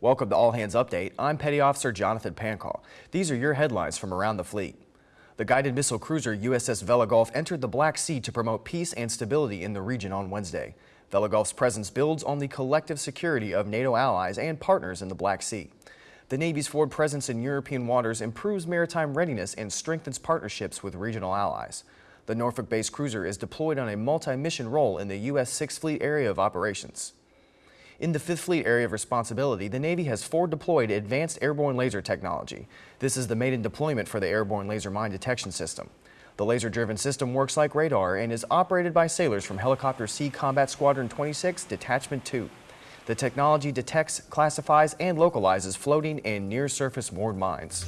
Welcome to All Hands Update. I'm Petty Officer Jonathan Pancall. These are your headlines from around the fleet. The guided missile cruiser USS Vella Gulf entered the Black Sea to promote peace and stability in the region on Wednesday. Vella Gulf's presence builds on the collective security of NATO allies and partners in the Black Sea. The Navy's forward presence in European waters improves maritime readiness and strengthens partnerships with regional allies. The Norfolk-based cruiser is deployed on a multi-mission role in the U.S. Sixth Fleet area of operations. In the Fifth Fleet area of responsibility, the Navy has forward deployed advanced airborne laser technology. This is the maiden deployment for the airborne laser mine detection system. The laser-driven system works like radar and is operated by sailors from Helicopter Sea Combat Squadron 26, Detachment 2. The technology detects, classifies, and localizes floating and near-surface moored mines.